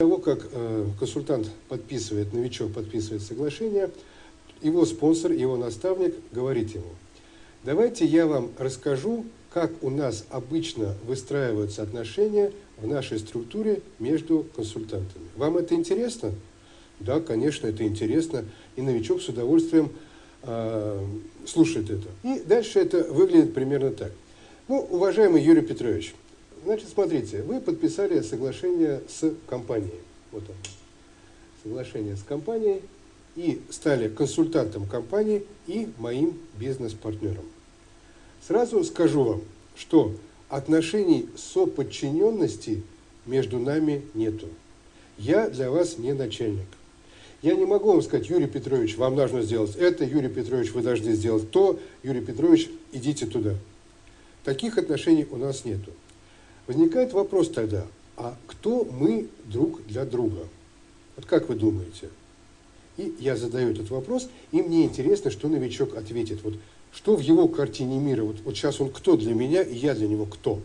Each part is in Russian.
того, как э, консультант подписывает, новичок подписывает соглашение, его спонсор, его наставник говорит ему, давайте я вам расскажу, как у нас обычно выстраиваются отношения в нашей структуре между консультантами. Вам это интересно? Да, конечно, это интересно, и новичок с удовольствием э, слушает это. И дальше это выглядит примерно так. Ну, уважаемый Юрий Петрович, Значит, смотрите, вы подписали соглашение с компанией. Вот он. Соглашение с компанией и стали консультантом компании и моим бизнес-партнером. Сразу скажу вам, что отношений соподчиненности между нами нету. Я для вас не начальник. Я не могу вам сказать, Юрий Петрович, вам нужно сделать это, Юрий Петрович, вы должны сделать то, Юрий Петрович, идите туда. Таких отношений у нас нету. Возникает вопрос тогда, а кто мы друг для друга? Вот как вы думаете? И я задаю этот вопрос, и мне интересно, что новичок ответит. Вот что в его картине мира? Вот, вот сейчас он кто для меня, и я для него кто?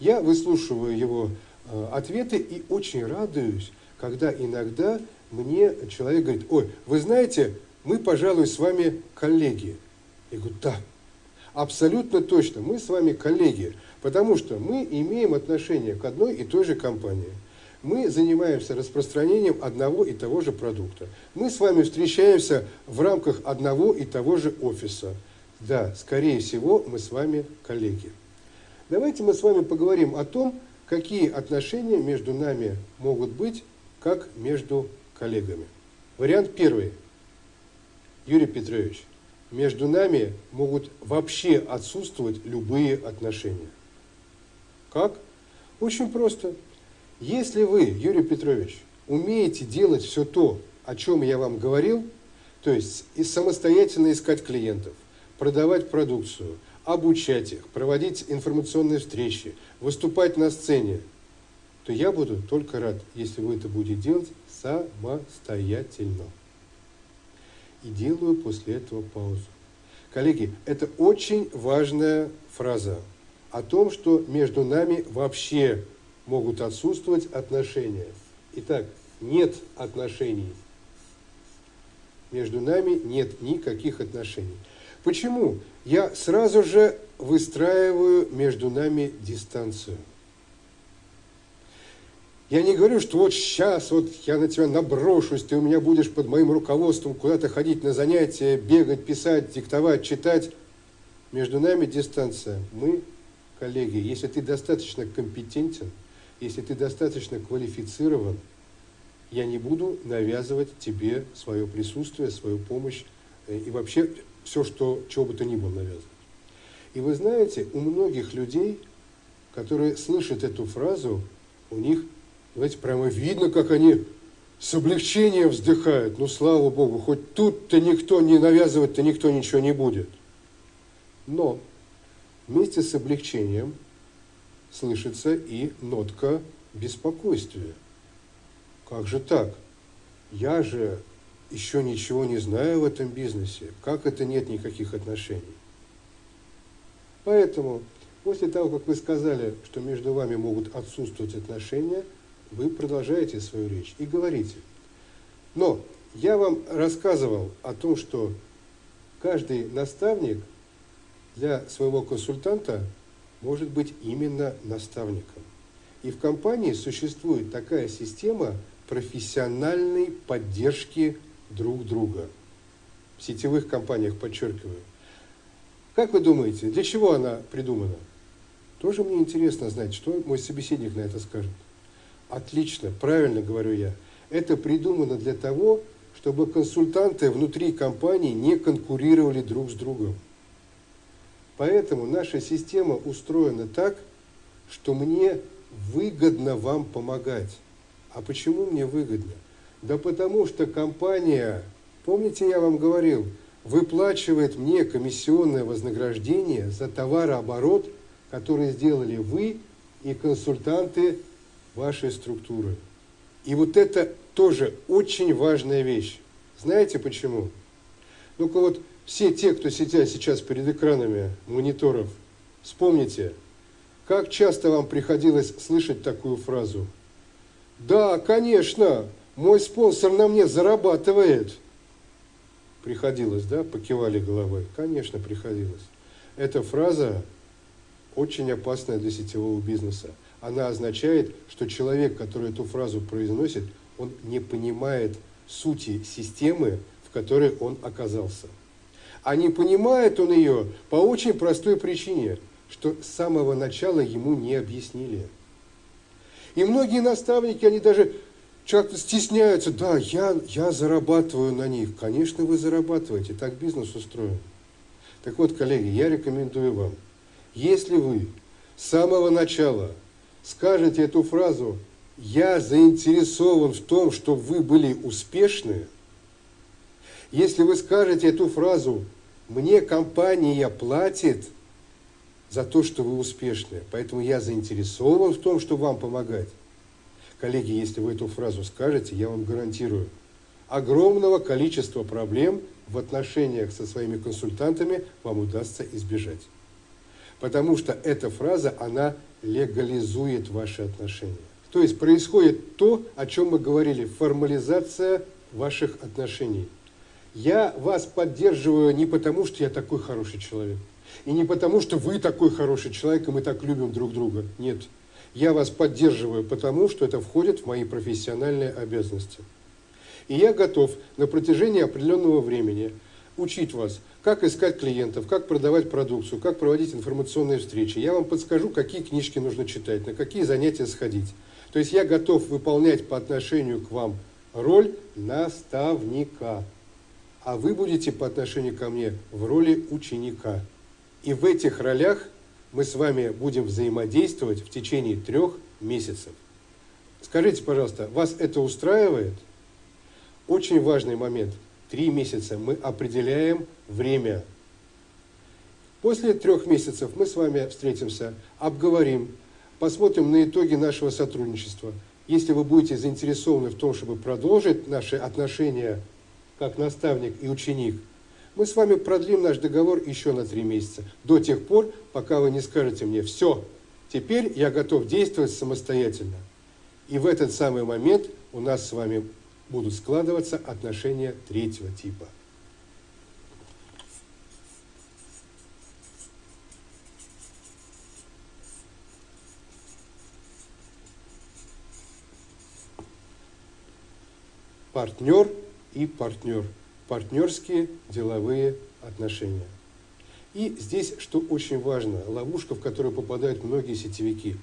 Я выслушиваю его э, ответы и очень радуюсь, когда иногда мне человек говорит, ой, вы знаете, мы, пожалуй, с вами коллеги. Я говорю, да, абсолютно точно, мы с вами коллеги. Потому что мы имеем отношение к одной и той же компании. Мы занимаемся распространением одного и того же продукта. Мы с вами встречаемся в рамках одного и того же офиса. Да, скорее всего, мы с вами коллеги. Давайте мы с вами поговорим о том, какие отношения между нами могут быть, как между коллегами. Вариант первый. Юрий Петрович, между нами могут вообще отсутствовать любые отношения. Как? Очень просто. Если вы, Юрий Петрович, умеете делать все то, о чем я вам говорил, то есть и самостоятельно искать клиентов, продавать продукцию, обучать их, проводить информационные встречи, выступать на сцене, то я буду только рад, если вы это будете делать самостоятельно. И делаю после этого паузу. Коллеги, это очень важная фраза о том, что между нами вообще могут отсутствовать отношения. Итак, нет отношений. Между нами нет никаких отношений. Почему? Я сразу же выстраиваю между нами дистанцию. Я не говорю, что вот сейчас вот я на тебя наброшусь, ты у меня будешь под моим руководством куда-то ходить на занятия, бегать, писать, диктовать, читать. Между нами дистанция. Мы коллеги, если ты достаточно компетентен, если ты достаточно квалифицирован, я не буду навязывать тебе свое присутствие, свою помощь э, и вообще все, что, чего бы то ни было навязывать. И вы знаете, у многих людей, которые слышат эту фразу, у них, знаете, прямо видно, как они с облегчением вздыхают. Ну, слава Богу, хоть тут-то никто не навязывать-то никто ничего не будет. Но Вместе с облегчением слышится и нотка беспокойствия. Как же так? Я же еще ничего не знаю в этом бизнесе. Как это нет никаких отношений? Поэтому, после того, как вы сказали, что между вами могут отсутствовать отношения, вы продолжаете свою речь и говорите. Но я вам рассказывал о том, что каждый наставник – для своего консультанта может быть именно наставником. И в компании существует такая система профессиональной поддержки друг друга. В сетевых компаниях, подчеркиваю. Как вы думаете, для чего она придумана? Тоже мне интересно знать, что мой собеседник на это скажет. Отлично, правильно говорю я. Это придумано для того, чтобы консультанты внутри компании не конкурировали друг с другом. Поэтому наша система устроена так, что мне выгодно вам помогать. А почему мне выгодно? Да потому что компания, помните, я вам говорил, выплачивает мне комиссионное вознаграждение за товарооборот, который сделали вы и консультанты вашей структуры. И вот это тоже очень важная вещь. Знаете почему? Ну-ка вот все те, кто сидят сейчас перед экранами мониторов, вспомните, как часто вам приходилось слышать такую фразу Да, конечно, мой спонсор на мне зарабатывает. Приходилось, да, покивали головой? Конечно, приходилось. Эта фраза очень опасная для сетевого бизнеса. Она означает, что человек, который эту фразу произносит, он не понимает сути системы, в которой он оказался. А не понимает он ее по очень простой причине, что с самого начала ему не объяснили. И многие наставники, они даже как-то стесняются, да, я, я зарабатываю на них. Конечно, вы зарабатываете, так бизнес устроен. Так вот, коллеги, я рекомендую вам, если вы с самого начала скажете эту фразу. «я заинтересован в том, чтобы вы были успешны», если вы скажете эту фразу «мне компания платит за то, что вы успешны, поэтому я заинтересован в том, чтобы вам помогать», коллеги, если вы эту фразу скажете, я вам гарантирую, огромного количества проблем в отношениях со своими консультантами вам удастся избежать. Потому что эта фраза, она легализует ваши отношения. То есть происходит то, о чем мы говорили, формализация ваших отношений. Я вас поддерживаю не потому, что я такой хороший человек, и не потому, что вы такой хороший человек, и мы так любим друг друга. Нет. Я вас поддерживаю потому, что это входит в мои профессиональные обязанности. И я готов на протяжении определенного времени учить вас, как искать клиентов, как продавать продукцию, как проводить информационные встречи. Я вам подскажу, какие книжки нужно читать, на какие занятия сходить. То есть я готов выполнять по отношению к вам роль наставника, а вы будете по отношению ко мне в роли ученика. И в этих ролях мы с вами будем взаимодействовать в течение трех месяцев. Скажите, пожалуйста, вас это устраивает? Очень важный момент – три месяца мы определяем время. После трех месяцев мы с вами встретимся, обговорим, посмотрим на итоги нашего сотрудничества. Если вы будете заинтересованы в том, чтобы продолжить наши отношения как наставник и ученик, мы с вами продлим наш договор еще на три месяца, до тех пор, пока вы не скажете мне «все, теперь я готов действовать самостоятельно». И в этот самый момент у нас с вами будут складываться отношения третьего типа. Партнер и партнер. Партнерские деловые отношения. И здесь, что очень важно, ловушка, в которую попадают многие сетевики.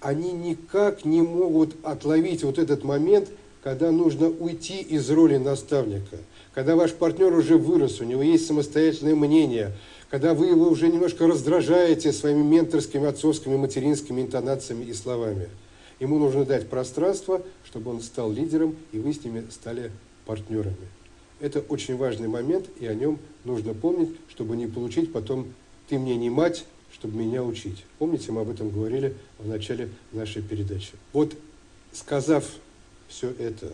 Они никак не могут отловить вот этот момент – когда нужно уйти из роли наставника, когда ваш партнер уже вырос, у него есть самостоятельное мнение, когда вы его уже немножко раздражаете своими менторскими, отцовскими, материнскими интонациями и словами. Ему нужно дать пространство, чтобы он стал лидером, и вы с ними стали партнерами. Это очень важный момент, и о нем нужно помнить, чтобы не получить потом «ты мне не мать, чтобы меня учить». Помните, мы об этом говорили в начале нашей передачи. Вот сказав все это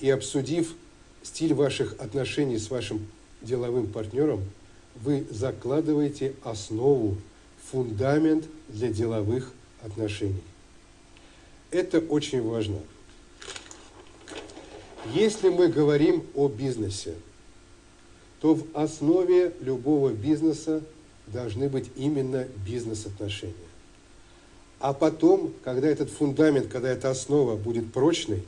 и обсудив стиль ваших отношений с вашим деловым партнером, вы закладываете основу, фундамент для деловых отношений. Это очень важно. Если мы говорим о бизнесе, то в основе любого бизнеса должны быть именно бизнес-отношения. А потом, когда этот фундамент, когда эта основа будет прочной,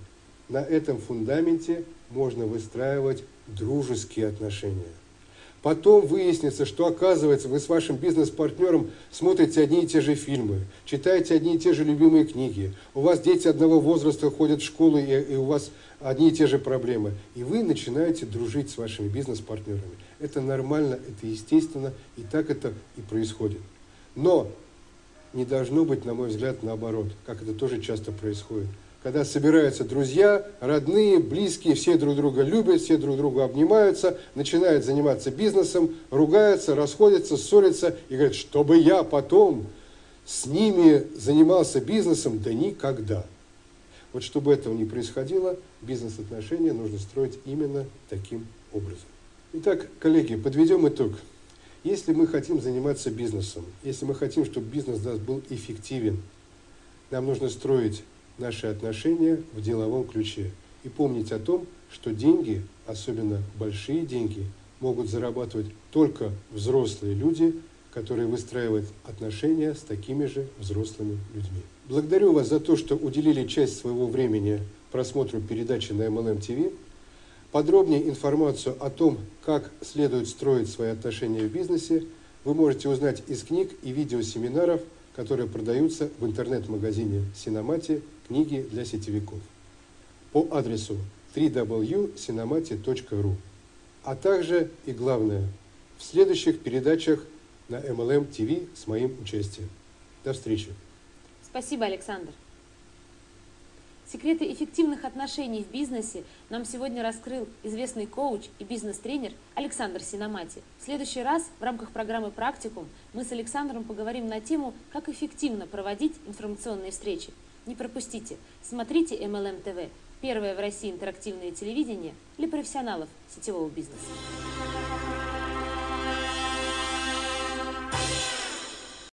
на этом фундаменте можно выстраивать дружеские отношения. Потом выяснится, что оказывается вы с вашим бизнес-партнером смотрите одни и те же фильмы, читаете одни и те же любимые книги, у вас дети одного возраста ходят в школу и, и у вас одни и те же проблемы. И вы начинаете дружить с вашими бизнес-партнерами. Это нормально, это естественно, и так это и происходит. Но не должно быть, на мой взгляд, наоборот, как это тоже часто происходит когда собираются друзья, родные, близкие, все друг друга любят, все друг друга обнимаются, начинают заниматься бизнесом, ругаются, расходятся, ссорятся и говорят, чтобы я потом с ними занимался бизнесом, да никогда. Вот чтобы этого не происходило, бизнес-отношения нужно строить именно таким образом. Итак, коллеги, подведем итог. Если мы хотим заниматься бизнесом, если мы хотим, чтобы бизнес нас был эффективен, нам нужно строить наши отношения в деловом ключе и помнить о том, что деньги, особенно большие деньги, могут зарабатывать только взрослые люди, которые выстраивают отношения с такими же взрослыми людьми. Благодарю вас за то, что уделили часть своего времени просмотру передачи на MLM TV. Подробнее информацию о том, как следует строить свои отношения в бизнесе, вы можете узнать из книг и видеосеминаров, которые продаются в интернет-магазине Синомати «Книги для сетевиков» по адресу www.sinomati.ru а также и главное в следующих передачах на MLM TV с моим участием. До встречи! Спасибо, Александр. Секреты эффективных отношений в бизнесе нам сегодня раскрыл известный коуч и бизнес-тренер Александр Синомати. В следующий раз в рамках программы «Практикум» мы с Александром поговорим на тему, как эффективно проводить информационные встречи. Не пропустите, смотрите MLM TV, первое в России интерактивное телевидение для профессионалов сетевого бизнеса.